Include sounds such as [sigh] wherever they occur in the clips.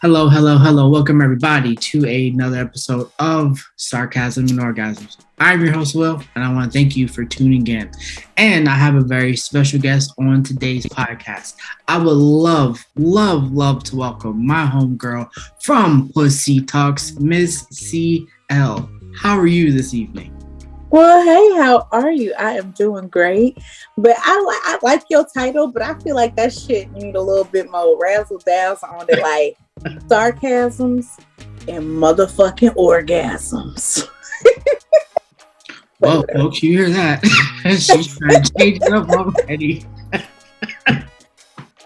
Hello, hello, hello. Welcome everybody to another episode of Sarcasm and Orgasms. I'm your host, Will, and I want to thank you for tuning in. And I have a very special guest on today's podcast. I would love, love, love to welcome my homegirl from Pussy Talks, Miss CL. How are you this evening? Well, hey, how are you? I am doing great, but I like I like your title, but I feel like that shit need a little bit more razzle dazzle on it, like [laughs] sarcasms and motherfucking orgasms. well, folks, you hear that? [laughs] She's trying to change it up already. [laughs]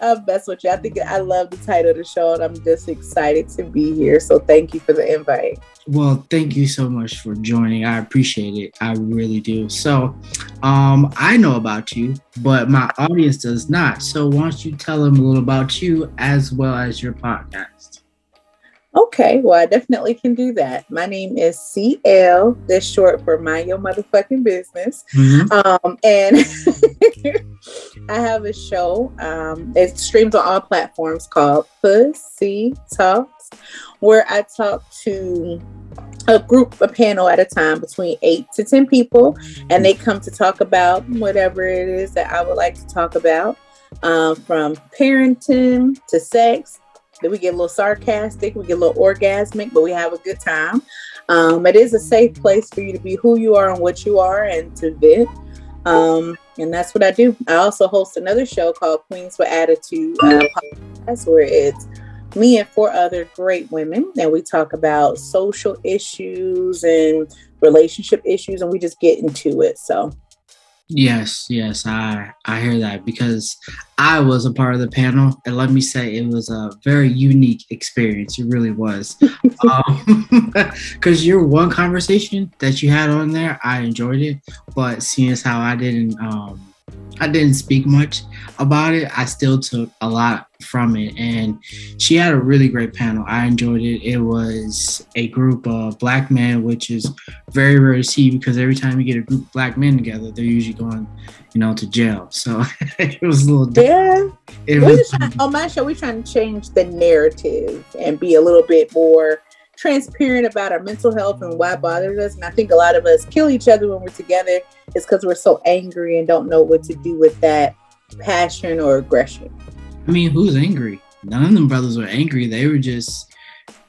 I'm mess with you. I think I love the title of the show, and I'm just excited to be here. So thank you for the invite. Well, thank you so much for joining. I appreciate it. I really do. So, um, I know about you, but my audience does not. So, why don't you tell them a little about you as well as your podcast? Okay, well, I definitely can do that. My name is CL. That's short for Mind Your Motherfucking Business. Mm-hmm. Um, and [laughs] I have a show. Um, it streams on all platforms called Pussy Talks, where I talk to a group, a panel at a time between eight to 10 people, and they come to talk about whatever it is that I would like to talk about um, from parenting to sex we get a little sarcastic, we get a little orgasmic, but we have a good time. Um, it is a safe place for you to be who you are and what you are and to vent. Um, and that's what I do. I also host another show called Queens with Attitude uh, podcast, where it's me and four other great women, and we talk about social issues and relationship issues, and we just get into it. So Yes, yes, I I hear that because I was a part of the panel, and let me say it was a very unique experience. It really was, because [laughs] um, [laughs] your one conversation that you had on there, I enjoyed it, but seeing as how I didn't um, I didn't speak much about it. I still took a lot from it. And she had a really great panel. I enjoyed it. It was a group of black men, which is very rare to see because every time you get a group of black men together, they're usually going, you know, to jail. So [laughs] it was a little different. Yeah. It was, trying, on my show, we're trying to change the narrative and be a little bit more transparent about our mental health and why it bothers us. And I think a lot of us kill each other when we're together is because we're so angry and don't know what to do with that passion or aggression. I mean, who's angry? None of them brothers were angry. They were just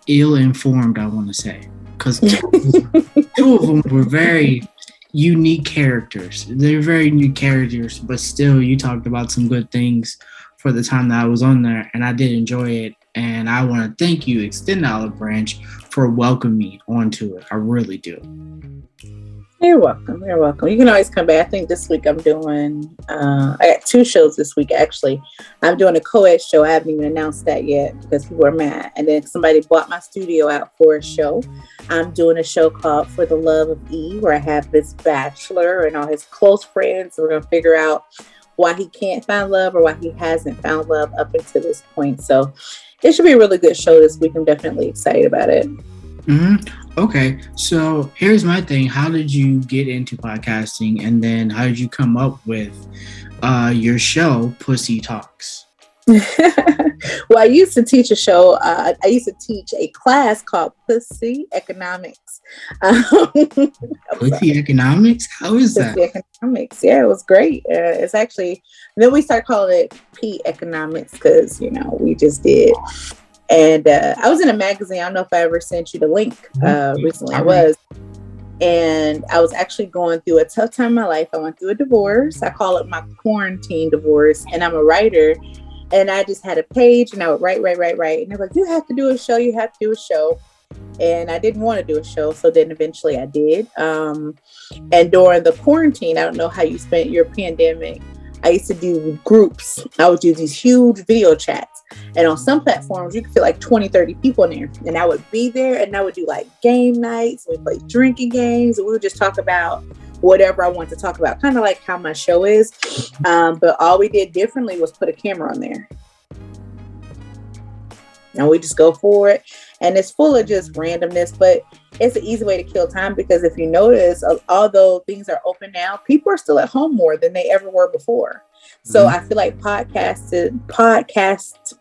ill informed, I want to say. Because [laughs] two of them were very unique characters. They're very new characters, but still, you talked about some good things for the time that I was on there, and I did enjoy it. And I want to thank you, Extend Olive Branch, for welcoming me onto it. I really do. You're welcome. You're welcome. You can always come back. I think this week I'm doing, uh, I got two shows this week actually. I'm doing a co ed show. I haven't even announced that yet because people are mad. And then somebody bought my studio out for a show. I'm doing a show called For the Love of E, where I have this bachelor and all his close friends. We're going to figure out why he can't find love or why he hasn't found love up until this point. So it should be a really good show this week. I'm definitely excited about it. Mm-hmm. Okay, so here's my thing. How did you get into podcasting, and then how did you come up with uh, your show, Pussy Talks? [laughs] well, I used to teach a show. Uh, I used to teach a class called Pussy Economics. [laughs] Um, Pussy Economics? How is Pussy that? Economics. Yeah, it was great. Uh, it's actually then we started calling it P Economics because you know we just did and uh, I was in a magazine. I don't know if I ever sent you the link mm-hmm. uh, recently. I was. And I was actually going through a tough time in my life. I went through a divorce. I call it my quarantine divorce. And I'm a writer. And I just had a page and I would write, write, write, write. And they're like, you have to do a show. You have to do a show. And I didn't want to do a show. So then eventually I did. Um, and during the quarantine, I don't know how you spent your pandemic. I used to do groups. I would do these huge video chats. And on some platforms, you could fit like 20, 30 people in there. And I would be there and I would do like game nights. We play drinking games. And we would just talk about whatever I want to talk about, kind of like how my show is. Um, but all we did differently was put a camera on there. And we just go for it. And it's full of just randomness, but it's an easy way to kill time because if you notice, although things are open now, people are still at home more than they ever were before. So mm-hmm. I feel like podcasts, podcast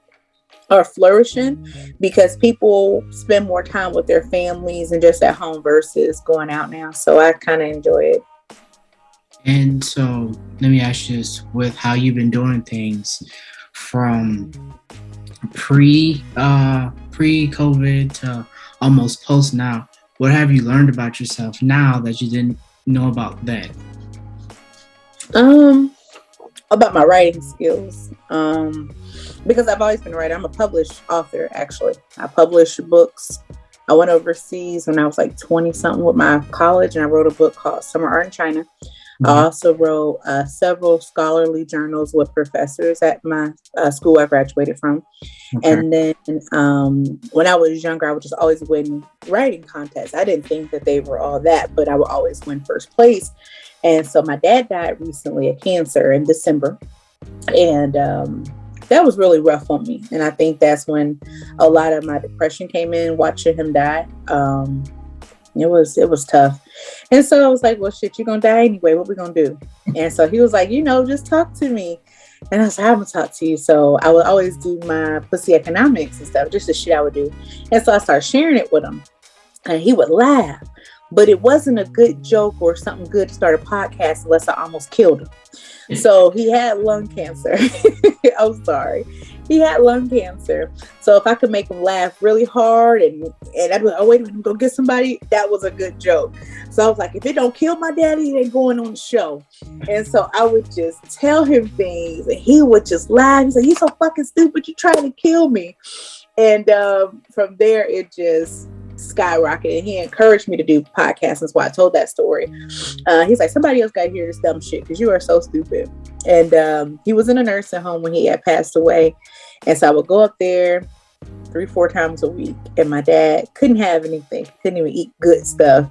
are flourishing because people spend more time with their families and just at home versus going out now. So I kind of enjoy it. And so let me ask you this with how you've been doing things from pre uh pre COVID to almost post now, what have you learned about yourself now that you didn't know about then? Um about my writing skills. Um because I've always been a writer. I'm a published author actually. I publish books. I went overseas when I was like 20 something with my college and I wrote a book called Summer Art in China Mm-hmm. I also wrote uh, several scholarly journals with professors at my uh, school I graduated from. Okay. And then um, when I was younger, I would just always win writing contests. I didn't think that they were all that, but I would always win first place. And so my dad died recently of cancer in December. And um, that was really rough on me. And I think that's when a lot of my depression came in watching him die. Um, it was it was tough. And so I was like, well shit, you're gonna die anyway. What we gonna do? And so he was like, you know, just talk to me. And I was like, I'm gonna talk to you. So I would always do my pussy economics and stuff, just the shit I would do. And so I started sharing it with him. And he would laugh. But it wasn't a good joke or something good to start a podcast unless I almost killed him. So he had lung cancer. [laughs] I'm sorry he had lung cancer. So if I could make him laugh really hard and and I'd be like, oh wait a minute, go get somebody, that was a good joke. So I was like, if it don't kill my daddy, it ain't going on the show. And so I would just tell him things and he would just laugh. He's like, you so fucking stupid, you're trying to kill me. And um, from there it just skyrocketed. And He encouraged me to do podcasts. That's why I told that story. Uh, he's like, somebody else got to hear this dumb shit because you are so stupid. And um, he was in a nursing home when he had passed away. And so I would go up there three, four times a week. And my dad couldn't have anything, couldn't even eat good stuff.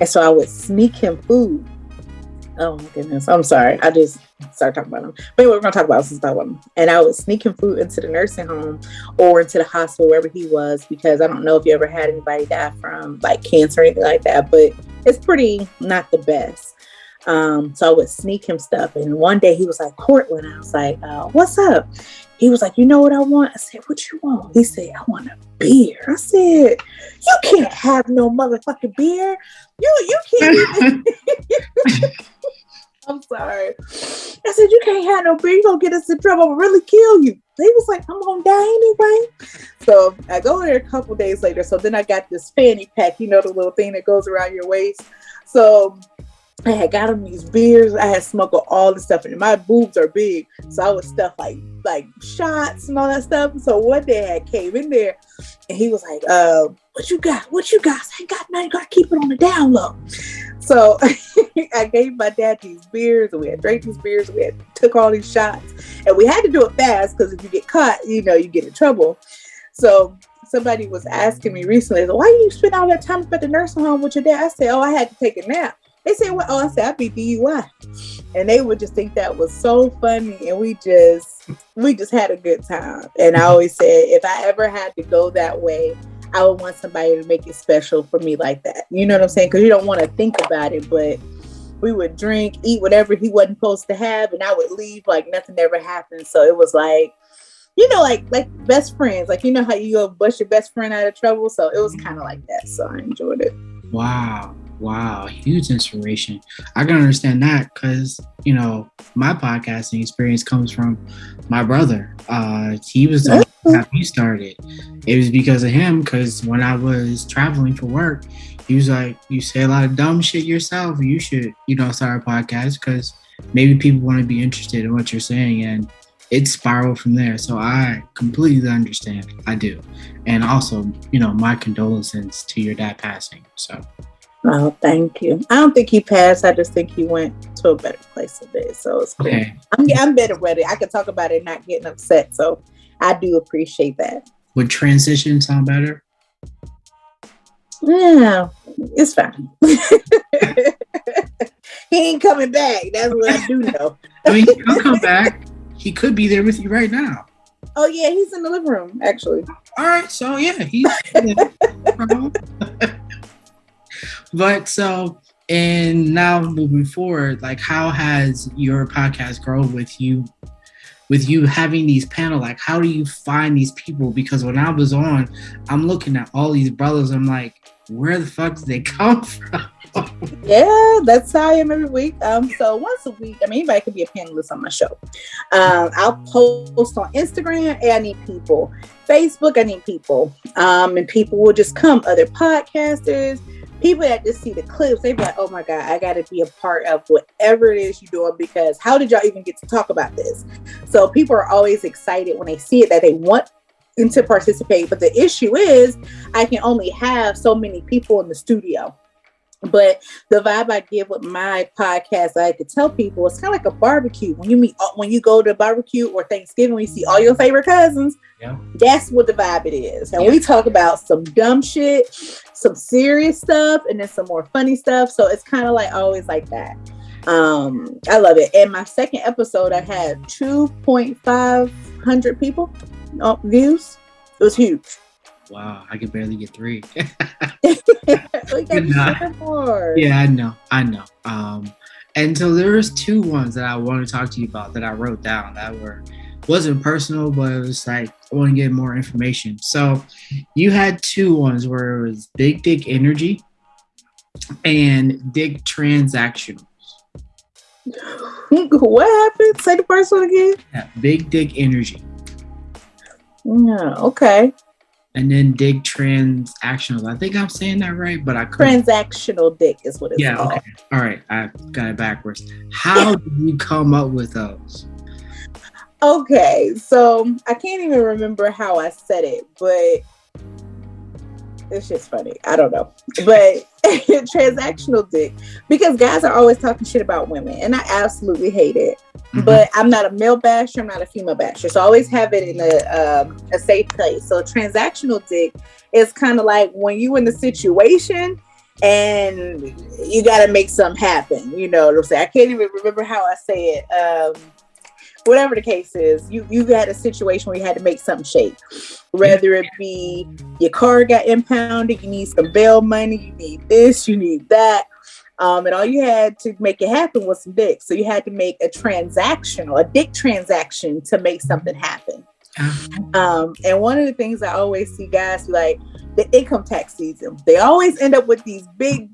And so I would sneak him food. Oh my goodness. I'm sorry. I just started talking about him. But anyway, we're gonna talk about since I them. And I was sneaking food into the nursing home or into the hospital wherever he was because I don't know if you ever had anybody die from like cancer or anything like that, but it's pretty not the best. Um, so I would sneak him stuff. And one day he was like, Courtland, I was like, uh, what's up? He was like, you know what I want? I said, what you want? He said, I want a beer. I said, you can't have no motherfucking beer. You you can't [laughs] [laughs] I'm sorry. I said, You can't have no beer. You're going to get us in trouble. I'll really kill you. They was like, I'm going to die anyway. So I go there a couple days later. So then I got this fanny pack, you know, the little thing that goes around your waist. So I had got him these beers. I had smuggled all the stuff, and my boobs are big, so I would stuff like like shots and all that stuff. So one day I came in there, and he was like, "Uh, what you got? What you got? I got nothing. You gotta keep it on the down low." So [laughs] I gave my dad these beers, and we had drank these beers, and we had took all these shots, and we had to do it fast because if you get caught, you know, you get in trouble. So somebody was asking me recently, "Why do you spend all that time at the nursing home with your dad?" I said, "Oh, I had to take a nap." They said, "Well, oh, I said I be DUI," and they would just think that was so funny, and we just we just had a good time. And I always said, if I ever had to go that way, I would want somebody to make it special for me like that. You know what I'm saying? Because you don't want to think about it, but we would drink, eat whatever he wasn't supposed to have, and I would leave like nothing ever happened. So it was like, you know, like like best friends. Like you know how you go bust your best friend out of trouble. So it was kind of like that. So I enjoyed it. Wow. Wow, huge inspiration. I can understand that because you know my podcasting experience comes from my brother. Uh, he was the one that me started. It was because of him. Because when I was traveling for work, he was like, "You say a lot of dumb shit yourself. You should, you know, start a podcast because maybe people want to be interested in what you're saying." And it spiraled from there. So I completely understand. I do. And also, you know, my condolences to your dad passing. So Oh, thank you. I don't think he passed. I just think he went to a better place today. So it's cool. Okay. I'm, I'm better it. I can talk about it not getting upset. So I do appreciate that. Would transition sound better? Yeah, it's fine. [laughs] he ain't coming back. That's what I do know. [laughs] I mean, he'll come back. He could be there with you right now. Oh yeah, he's in the living room actually. All right, so yeah, he's. [laughs] Uh-huh. But so, and now moving forward, like how has your podcast grown with you with you having these panel, like how do you find these people? Because when I was on, I'm looking at all these brothers. I'm like, where the fuck did they [laughs] come from? yeah, that's how I am every week. Um, so once a week, I mean, anybody could be a panelist on my show. Um, I'll post on Instagram. Hey, I need people. Facebook, I need people. Um, and people will just come. Other podcasters, people that just see the clips, they be like, "Oh my god, I got to be a part of whatever it is you're doing." Because how did y'all even get to talk about this? So people are always excited when they see it that they want to participate. But the issue is, I can only have so many people in the studio. But the vibe I give with my podcast, I could tell people it's kind of like a barbecue. When you meet, uh, when you go to barbecue or Thanksgiving, when you see all your favorite cousins, yeah. that's what the vibe it is. And yeah. we talk about some dumb shit, some serious stuff, and then some more funny stuff. So it's kind of like always like that. Um, I love it. And my second episode, I had 2.5 hundred people uh, views. It was huge. Wow, I could barely get three. [laughs] [laughs] yeah, I know, I know. Um, and so there was two ones that I want to talk to you about that I wrote down that were wasn't personal, but it was like I want to get more information. So you had two ones where it was big dick energy and dick transactionals. [laughs] What happened? Say the first one again. Yeah, big dick energy. Yeah, okay and then dig transactional. I think I'm saying that right, but I couldn't. Transactional dick is what it's yeah, called. Okay. All right. I got it backwards. How did you come up with those? Okay. So I can't even remember how I said it, but it's just funny. I don't know. But [laughs] transactional dick, because guys are always talking shit about women, and I absolutely hate it. Mm-hmm. But I'm not a male basher, I'm not a female basher. So I always have it in a, um, a safe place. So transactional dick is kind of like when you in the situation and you got to make something happen. You know what I'm saying? I can't even remember how I say it. Um, whatever the case is, you you had a situation where you had to make something shake. Whether it be your car got impounded, you need some bail money, you need this, you need that. Um, and all you had to make it happen was some dick. So you had to make a transaction or a dick transaction to make something happen. Um, and one of the things I always see guys like the income tax season, they always end up with these big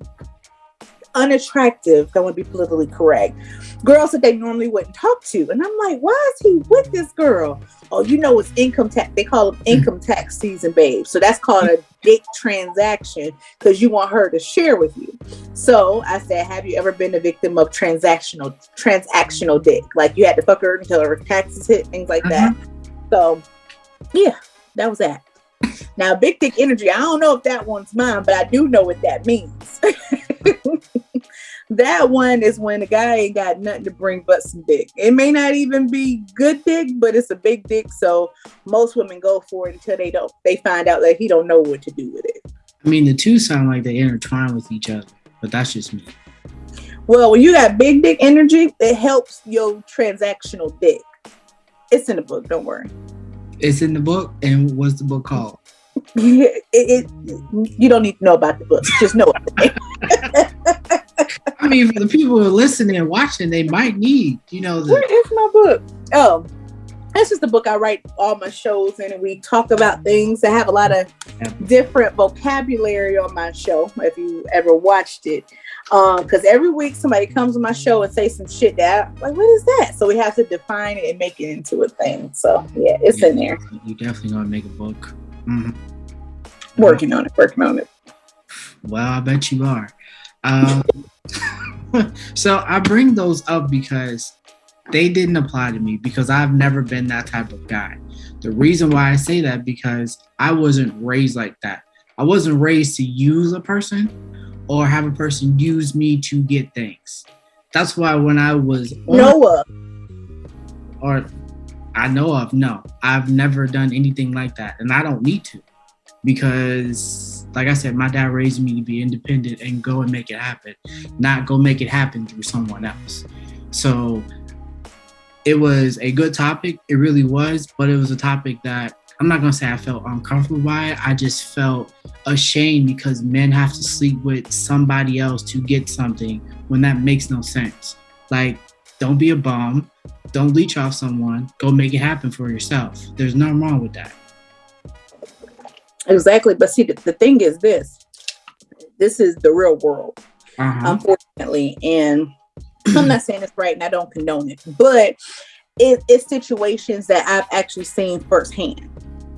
unattractive, I want to be politically correct, girls that they normally wouldn't talk to. And I'm like, why is he with this girl? Oh, you know, it's income tax. They call them income tax season, babe. So that's called a dick transaction because you want her to share with you. So I said, have you ever been a victim of transactional transactional dick? Like you had to fuck her until her taxes hit, things like that. Mm-hmm. So yeah, that was that. Now, big dick energy, I don't know if that one's mine, but I do know what that means. [laughs] [laughs] that one is when the guy ain't got nothing to bring but some dick. It may not even be good dick, but it's a big dick. So most women go for it until they don't they find out that he don't know what to do with it. I mean the two sound like they intertwine with each other, but that's just me. Well, when you got big dick energy, it helps your transactional dick. It's in the book, don't worry. It's in the book, and what's the book called? [laughs] it, it, you don't need to know about the book. Just know it. Mean, for the people who are listening and watching, they might need, you know, the- where is my book? Oh, this is the book I write all my shows in, and we talk about things. I have a lot of different vocabulary on my show. If you ever watched it, um, because um, every week somebody comes on my show and say some shit that like, what is that? So we have to define it and make it into a thing. So yeah, it's yeah, in there. You definitely gonna make a book. Mm-hmm. Working on it. Working on it. Well, I bet you are. Um, [laughs] [laughs] so I bring those up because they didn't apply to me because I've never been that type of guy. The reason why I say that because I wasn't raised like that. I wasn't raised to use a person or have a person use me to get things. That's why when I was Noah or I know of, no, I've never done anything like that, and I don't need to because like I said, my dad raised me to be independent and go and make it happen, not go make it happen through someone else. So it was a good topic. It really was, but it was a topic that I'm not gonna say I felt uncomfortable by it. I just felt ashamed because men have to sleep with somebody else to get something when that makes no sense. Like Don't be a bum. Don't leech off someone. Go make it happen for yourself. There's nothing wrong with that. Exactly. But see, the, the thing is this this is the real world, uh-huh. unfortunately. And [clears throat] I'm not saying it's right and I don't condone it, but it, it's situations that I've actually seen firsthand.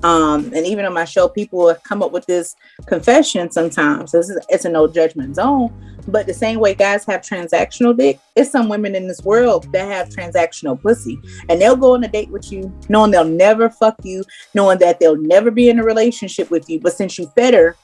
Um, and even on my show, people have come up with this confession sometimes. This is, it's a no judgment zone. But the same way guys have transactional dick, it's some women in this world that have transactional pussy. And they'll go on a date with you knowing they'll never fuck you, knowing that they'll never be in a relationship with you. But since you fed her,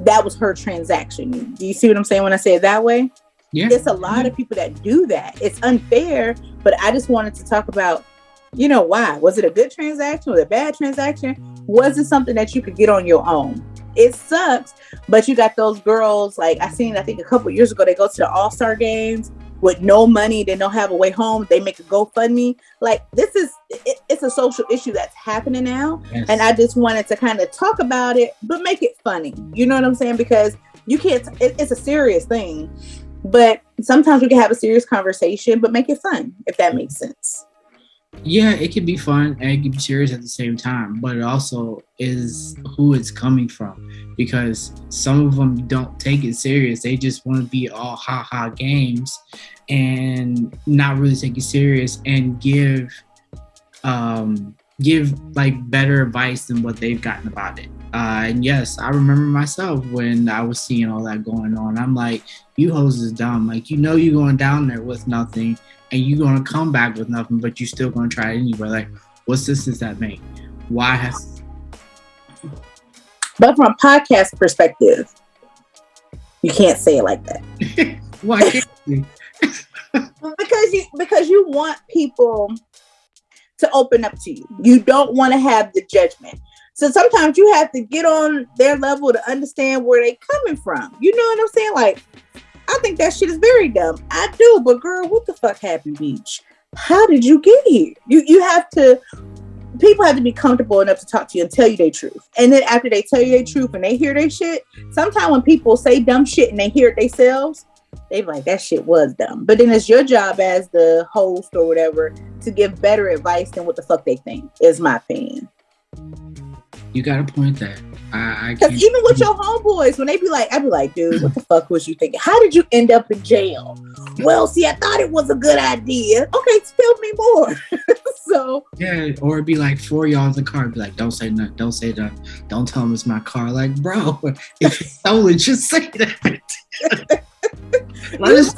that was her transaction. Do you see what I'm saying when I say it that way? Yeah. There's a lot of people that do that. It's unfair, but I just wanted to talk about, you know, why? Was it a good transaction? Was it a bad transaction? Was it something that you could get on your own? It sucks, but you got those girls like I seen. I think a couple years ago they go to the All Star games with no money. They don't have a way home. They make a GoFundMe. Like this is it, it's a social issue that's happening now, yes. and I just wanted to kind of talk about it, but make it funny. You know what I'm saying? Because you can't. It, it's a serious thing, but sometimes we can have a serious conversation, but make it fun if that makes sense yeah, it can be fun and it can be serious at the same time, but it also is who it's coming from because some of them don't take it serious. They just want to be all ha ha games and not really take it serious and give um give like better advice than what they've gotten about it. Uh, and yes, I remember myself when I was seeing all that going on. I'm like, you hoes is dumb. Like, you know, you're going down there with nothing and you're going to come back with nothing, but you're still going to try it anyway. Like, what's this does that make? Why has. But from a podcast perspective, you can't say it like that. [laughs] Why can't you? [laughs] because you because you want people to open up to you. You don't want to have the judgment. So sometimes you have to get on their level to understand where they coming from. You know what I'm saying? Like, I think that shit is very dumb. I do, but girl, what the fuck happened, Beach? How did you get here? You you have to people have to be comfortable enough to talk to you and tell you their truth. And then after they tell you their truth and they hear their shit, sometimes when people say dumb shit and they hear it themselves, they like that shit was dumb. But then it's your job as the host or whatever to give better advice than what the fuck they think, is my opinion. You got to point that. I, Because even with your homeboys, when they be like, I'd be like, dude, what the fuck was you thinking? How did you end up in jail? Well, see, I thought it was a good idea. Okay, tell me more. [laughs] so yeah, or it'd be like four y'all in the car, be like, don't say nothing, don't say that, don't tell them it's my car. Like, bro, [laughs] if you stole it, just say that. [laughs] let us,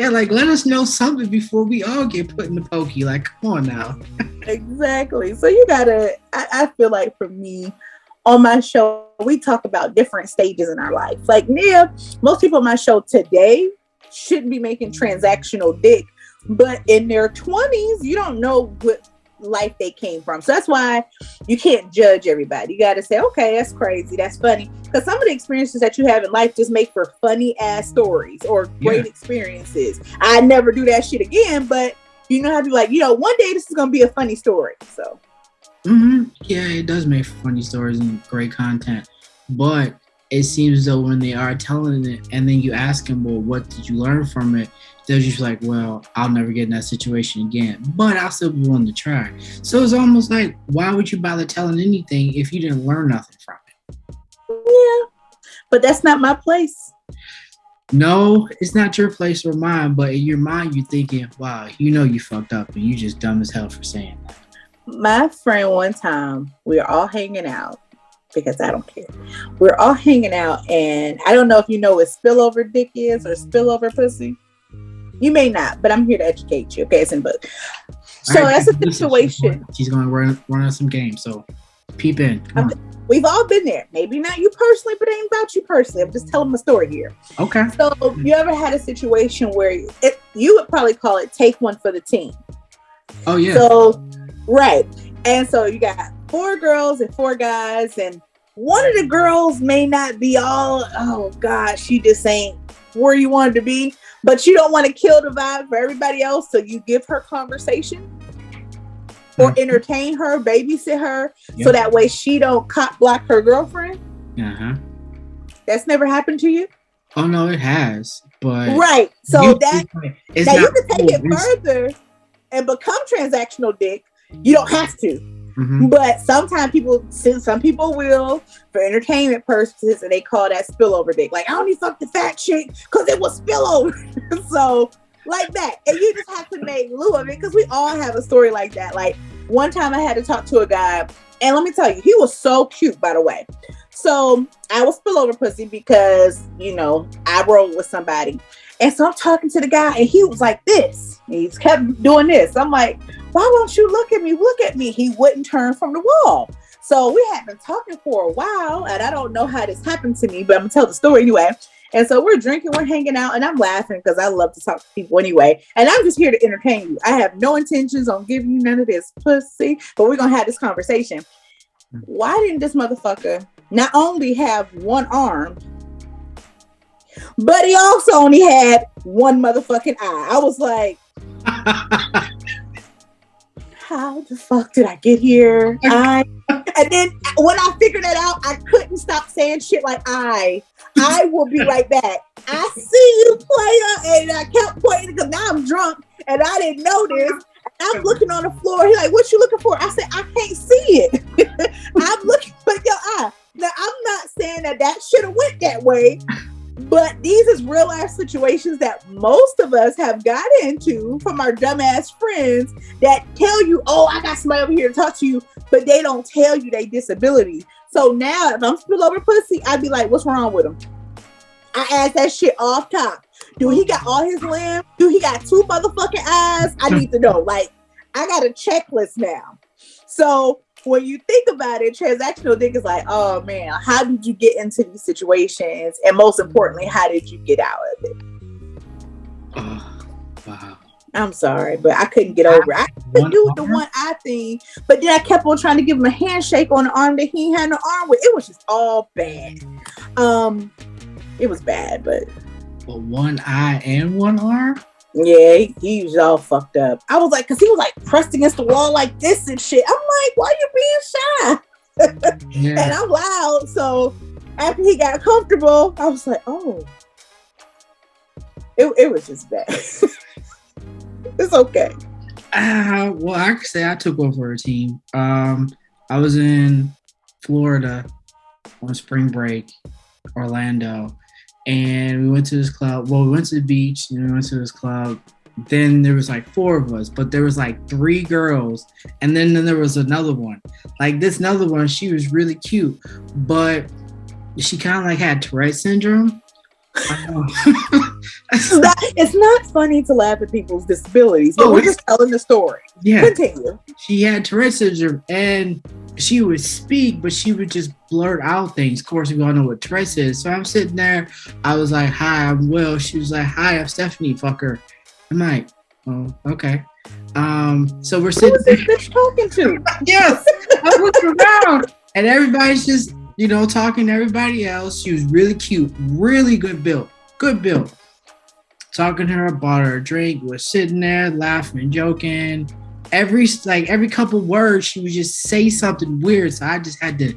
yeah, like let us know something before we all get put in the pokey. Like, come on now. [laughs] exactly. So you gotta. I, I feel like for me, on my show, we talk about different stages in our life. Like Nia, most people on my show today shouldn't be making transactional dick, but in their 20s, you don't know what life they came from. So that's why you can't judge everybody. You got to say, okay, that's crazy, that's funny, because some of the experiences that you have in life just make for funny ass stories or great yeah. experiences. I never do that shit again, but you know how to be like, you know, one day this is gonna be a funny story. So. Mm-hmm. Yeah, it does make for funny stories and great content, but it seems though when they are telling it, and then you ask them, well, what did you learn from it? they're just like, well, I'll never get in that situation again, but I'll still be willing to try. So it's almost like, why would you bother telling anything if you didn't learn nothing from it? Yeah, but that's not my place. No, it's not your place or mine, but in your mind, you're thinking, wow, you know you fucked up and you just dumb as hell for saying that. My friend, one time, we were all hanging out because I don't care. We're all hanging out, and I don't know if you know what spillover dick is or spillover pussy. You may not, but I'm here to educate you. Okay, it's in book. So right, that's a situation. She's going to run run on some games. So peep in. We've all been there. Maybe not you personally, but it ain't about you personally. I'm just telling my story here. Okay. So mm-hmm. you ever had a situation where it, you would probably call it take one for the team? Oh yeah. So right, and so you got four girls and four guys, and one of the girls may not be all. Oh God, she just ain't where you wanted to be but you don't want to kill the vibe for everybody else. So you give her conversation or mm-hmm. entertain her, babysit her, yep. so that way she don't cop block her girlfriend. Uh huh. That's never happened to you. Oh no, it has. but right. So that now you can take cool. it further and become transactional dick. You don't have to. Mm-hmm. But sometimes people, some people will for entertainment purposes, and they call that spillover dick. Like I only fucked the fat chick because it was spillover. [laughs] so like that, and you just have to make lieu of it because we all have a story like that. Like one time, I had to talk to a guy, and let me tell you, he was so cute. By the way, so I was spillover pussy because you know I rode with somebody, and so I'm talking to the guy, and he was like this. He's kept doing this. I'm like, why won't you look at me? Look at me. He wouldn't turn from the wall. So we had been talking for a while, and I don't know how this happened to me, but I'm gonna tell the story anyway. And so we're drinking, we're hanging out, and I'm laughing because I love to talk to people anyway. And I'm just here to entertain you. I have no intentions on giving you none of this pussy, but we're gonna have this conversation. Why didn't this motherfucker not only have one arm, but he also only had one motherfucking eye. I was like, [laughs] how the fuck did I get here? I [laughs] and then when I figured it out, I couldn't stop saying shit like I. I will be right back. I see you, player, and I kept pointing because now I'm drunk and I didn't notice. I'm looking on the floor. He's like, "What you looking for?" I said, "I can't see it. [laughs] I'm looking for your eye." Now I'm not saying that that should have went that way, but these is real life situations that most of us have got into from our dumbass friends that tell you, oh, I got somebody over here to talk to you, but they don't tell you they disability. So now if I'm spill over pussy, I'd be like, what's wrong with him? I ask that shit off top. Do he got all his limbs? Do he got two motherfucking eyes? I need to know. [laughs] Like, I got a checklist now. So when you think about it, transactional dick is like, oh man, how did you get into these situations? And most importantly, how did you get out of it? Oh, wow. I'm sorry, but I couldn't get over it. I could do the one eye thing, but then I kept on trying to give him a handshake on the arm that he had no arm with. It was just all bad. Um, it was bad, but but one eye and one arm. Yeah, he, he, was all fucked up. I was like, cause he was like pressed against the wall like this and shit. I'm like, why are you being shy? [laughs] yeah. And I'm loud. So after he got comfortable, I was like, oh, it, it was just bad. [laughs] it's okay. Uh, well, I could say I took over a team. Um, I was in Florida on spring break, Orlando, and we went to this club. Well, we went to the beach and we went to this club. Then there was like four of us, but there was like three girls, and then, then there was another one. Like this another one, she was really cute, but she kind of like had Tourette syndrome. It's, not, it's not funny to laugh at people's disabilities, but oh, we're just telling the story. Yeah. Continue. She had Tourette syndrome and she would speak, but she would just blurt out things. Of course, we all know what Tourette is. So I'm sitting there. I was like, "Hi, I'm Will." She was like, "Hi, I'm Stephanie." Fucker. I'm like, "Oh, okay." Um, so we're sitting. Who this bitch talking to? [laughs] yes, I looked around, and everybody's just, you know, talking to everybody else. She was really cute, really good built, good built. Talking to her, bought her a drink. Was sitting there laughing, and joking every like every couple words she would just say something weird so i just had to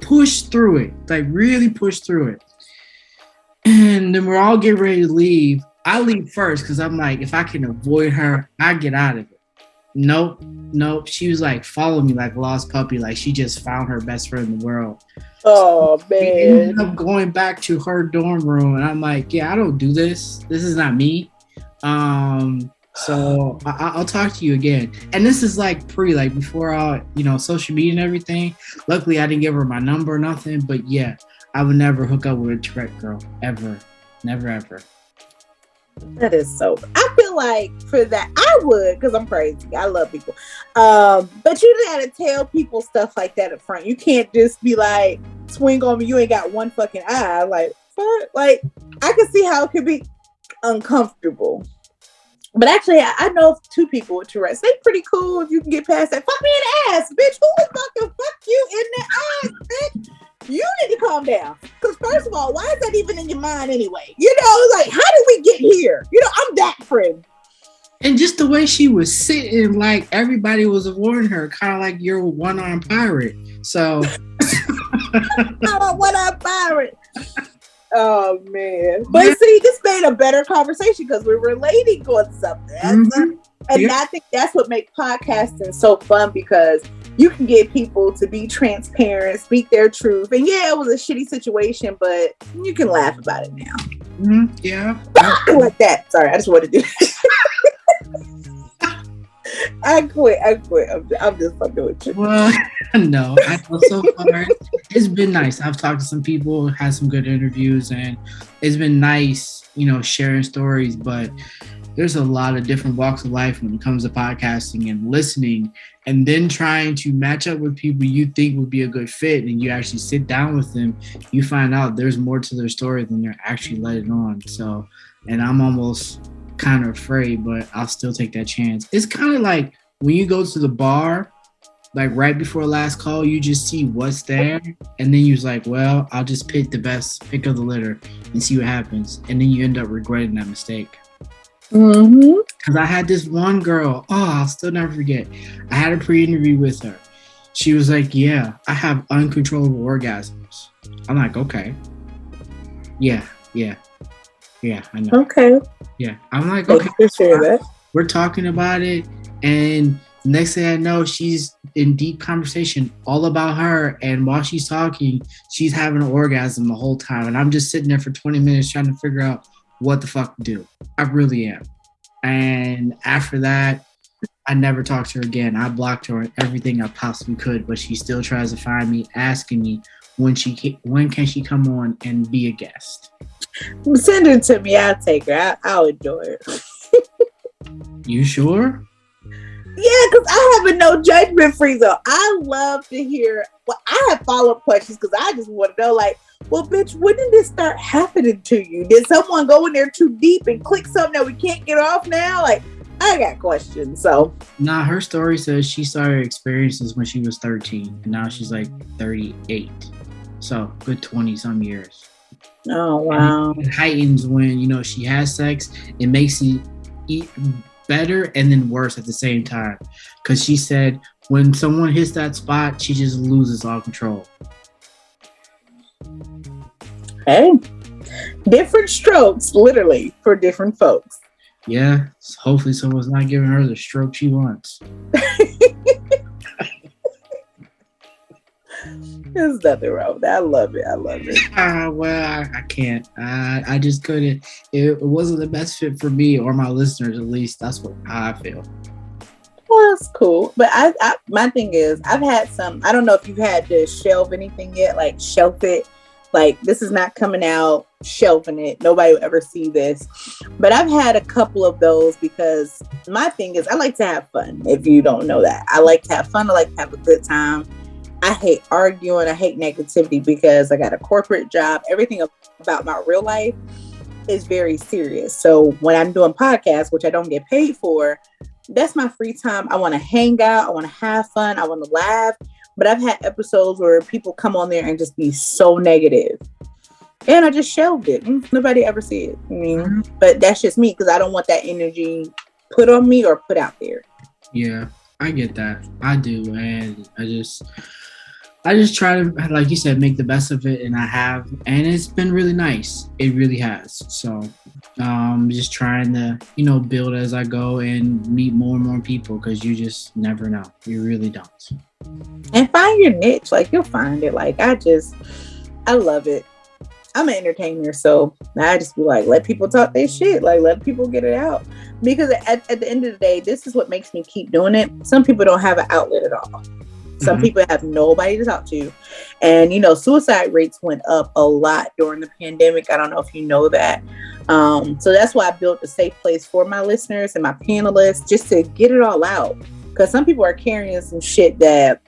push through it like really push through it and then we're all getting ready to leave i leave first because i'm like if i can avoid her i get out of it nope nope she was like follow me like lost puppy like she just found her best friend in the world oh man we ended up going back to her dorm room and i'm like yeah i don't do this this is not me um so I, will talk to you again. And this is like pre, like before all, you know, social media and everything. Luckily, I didn't give her my number or nothing. But yeah, I would never hook up with a Tourette girl ever, never ever. That is so. I feel like for that I would because I'm crazy. I love people, um, but you gotta tell people stuff like that up front. You can't just be like swing on me. You ain't got one fucking eye. Like, what? Like I can see how it could be uncomfortable. But actually, I, I know two people with Tourette's. They pretty cool if you can get past that. Fuck me in the ass, bitch. Who fucking fuck you in the ass, bitch? You need to calm down. Because first of all, why is that even in your mind anyway? You know, like how did we get here? You know, I'm that friend. And just the way she was sitting, like everybody was avoiding her, kind of like you're a one-armed pirate. So, [laughs] I'm a one-armed pirate. Oh man. But yeah. see, this made a better conversation because we're relating on something. Mm-hmm. And yeah. I think that's what makes podcasting so fun because you can get people to be transparent, speak their truth. And yeah, it was a shitty situation, but you can laugh about it now. Mm-hmm. Yeah. like that. Sorry, I just wanted to do [laughs] I quit. I quit. I'm, I'm just fucking with you. Well, [laughs] no, I know so [laughs] far it's been nice. I've talked to some people, had some good interviews, and it's been nice, you know, sharing stories. But there's a lot of different walks of life when it comes to podcasting and listening, and then trying to match up with people you think would be a good fit, and you actually sit down with them, you find out there's more to their story than they're actually letting on. So, and I'm almost kind of afraid, but I'll still take that chance. It's kind of like when you go to the bar, like right before last call, you just see what's there, and then you're like, well, I'll just pick the best pick of the litter and see what happens, and then you end up regretting that mistake. Mm-hmm. Cause I had this one girl, oh, I'll still never forget. I had a pre-interview with her. She was like, "Yeah, I have uncontrollable orgasms." I'm like, "Okay, yeah, yeah, yeah, I know." Okay. Yeah, I'm like, okay, that. we're talking about it, and next thing I know, she's in deep conversation all about her, and while she's talking, she's having an orgasm the whole time, and I'm just sitting there for 20 minutes trying to figure out what the fuck to do. I really am. And after that, I never talked to her again. I blocked her on everything I possibly could, but she still tries to find me, asking me when she when can she come on and be a guest. Send her to me. I'll take her. I, will enjoy it. you sure? Yeah, because I have a no judgment free zone. I love to hear. Well, I have follow up questions because I just want to know, like, well, bitch, when did this start happening to you? Did someone go in there too deep and click something that we can't get off now? Like, I got questions. So, nah, her story says she started experiences when she was 13, and now she's like 38. So, good 20 some years. Oh wow! It heightens when you know she has sex. It makes it eat better and then worse at the same time. Because she said when someone hits that spot, she just loses all control. Hey, different strokes, literally for different folks. Yeah, hopefully someone's not giving her the stroke she wants. There's nothing wrong with that. I love it. I love it. Uh, well, I, I can't. I, I just couldn't. It, it, wasn't the best fit for me or my listeners, at least. That's what I feel. Well, that's cool. But I, I, my thing is, I've had some. I don't know if you've had to shelve anything yet, like shelf it. Like this is not coming out, shelving it. Nobody will ever see this. But I've had a couple of those because my thing is, I like to have fun. If you don't know that, I like to have fun. I like to have a good time. I hate arguing. I hate negativity because I got a corporate job. Everything about my real life is very serious. So when I'm doing podcasts, which I don't get paid for, that's my free time. I want to hang out. I want to have fun. I want to laugh. But I've had episodes where people come on there and just be so negative. And I just shelved it. Nobody ever see it. I mean, mm-hmm. but that's just me because I don't want that energy put on me or put out there. Yeah, I get that. I do. And I just I just try to, like you said, make the best of it, and I have, and it's been really nice. It really has. So, um, just trying to, you know, build as I go and meet more and more people because you just never know. You really don't. And find your niche. Like you'll find it. Like I just, I love it. I'm an entertainer, so I just be like, let people talk their shit. Like let people get it out. Because at, at the end of the day, this is what makes me keep doing it. Some people don't have an outlet at all. Some mm-hmm. people have nobody to talk to. And, you know, suicide rates went up a lot during the pandemic. I don't know if you know that. Um, so that's why I built a safe place for my listeners and my panelists just to get it all out. Because some people are carrying some shit that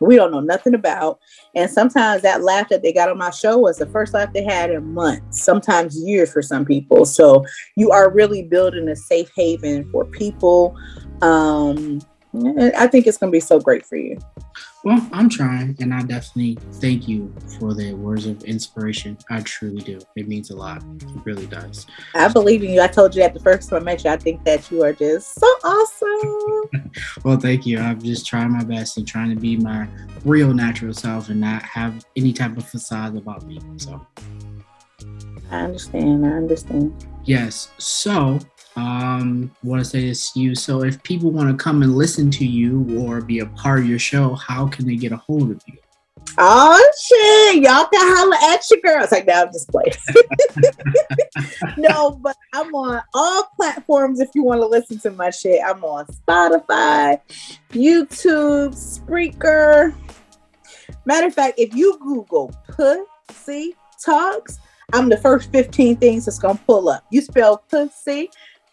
we don't know nothing about. And sometimes that laugh that they got on my show was the first laugh they had in months, sometimes years for some people. So you are really building a safe haven for people. Um, I think it's going to be so great for you. Well, I'm trying, and I definitely thank you for the words of inspiration. I truly do. It means a lot. It really does. I believe in you. I told you that the first time I met you. I think that you are just so awesome. [laughs] well, thank you. I'm just trying my best and trying to be my real natural self and not have any type of facade about me. So. I understand. I understand. Yes. So, um, want to say this to you. So, if people want to come and listen to you or be a part of your show, how can they get a hold of you? Oh shit, y'all can holler at your girls. Like now I'm just playing. [laughs] no, but I'm on all platforms if you want to listen to my shit. I'm on Spotify, YouTube, Spreaker. Matter of fact, if you Google pussy talks, I'm the first 15 things that's gonna pull up. You spell pussy,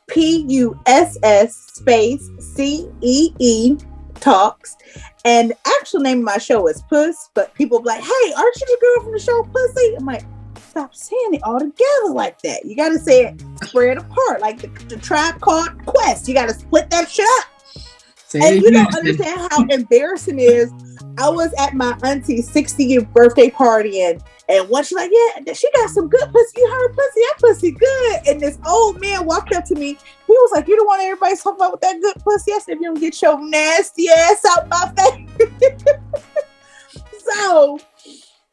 P U S S space C E E talks. And actual name of my show is Puss, but people be like, hey, aren't you the girl from the show Pussy? I'm like, stop saying it all together like that. You gotta say it spread apart, like the, the tribe called Quest. You gotta split that shit up. Say and you don't understand how embarrassing it is. I was at my auntie's 60th birthday party and and once she's like, yeah, she got some good pussy. You heard pussy, that pussy good. And this old man walked up to me. He was like, you don't want everybody talking about with that good pussy. I said, if you don't get your nasty ass out my face. [laughs] so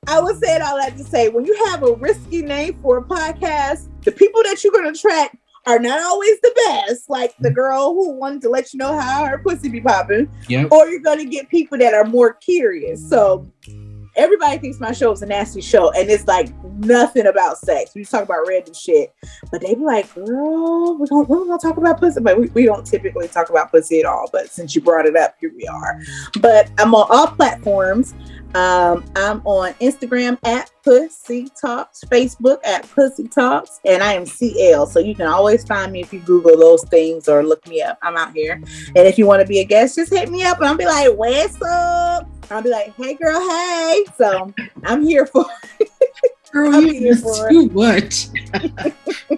I was saying all that to say, when you have a risky name for a podcast, the people that you're going to attract are not always the best, like the mm. girl who wanted to let you know how her pussy be popping. Yep. Or you're gonna get people that are more curious. So everybody thinks my show is a nasty show, and it's like nothing about sex. We talk about random shit, but they be like, "Girl, we don't, we don't talk about pussy." But we, we don't typically talk about pussy at all. But since you brought it up, here we are. But I'm on all platforms. Um, I'm on Instagram at Pussy Talks, Facebook at Pussy Talks, and I am CL. So you can always find me if you Google those things or look me up. I'm out here. And if you want to be a guest, just hit me up and I'll be like, What's up? I'll be like, Hey girl, hey. So I'm here for Girl, you are too much.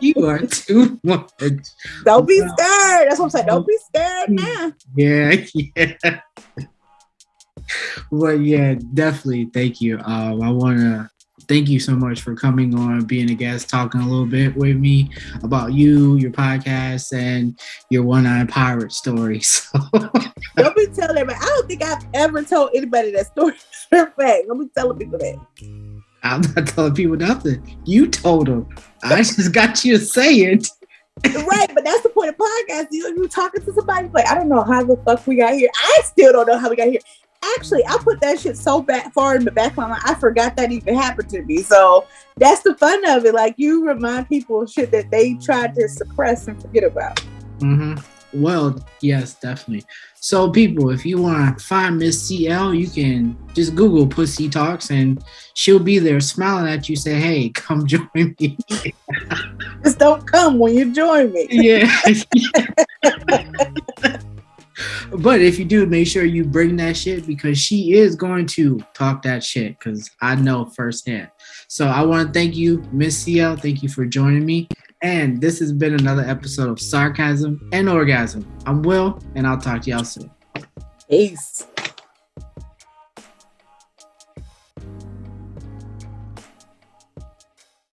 you are too much. Don't be scared. That's what I'm saying. Don't be scared now. Yeah, [laughs] yeah but yeah, definitely. Thank you. Um, I want to thank you so much for coming on, being a guest, talking a little bit with me about you, your podcast, and your one-eyed pirate story. [laughs] So don't be telling everybody. I don't think I've ever told anybody that story. [laughs] Fact, don't be telling people that. I'm not telling people nothing. You told them. I just got you to say it. right, but that's the point of podcast. You you talking to somebody like I don't know how the fuck we got here. I still don't know how we got here actually I put that shit so back far in the back of my mind. I forgot that even happened to me. So that's the fun of it. Like you remind people of shit that they tried to suppress and forget about. Mm-hmm. Well, yes, definitely. So, people, if you want to find Miss CL, you can just Google Pussy Talks and she'll be there smiling at you, say, Hey, come [laughs] join me. just don't come when you join me. Yeah. [laughs] [laughs] but if you do, make sure you bring that shit because she is going to talk that shit because I know firsthand. So I want to thank you, Miss CL. Thank you for joining me. And this has been another episode of Sarcasm and Orgasm. I'm Will, and I'll talk to y'all soon. Peace.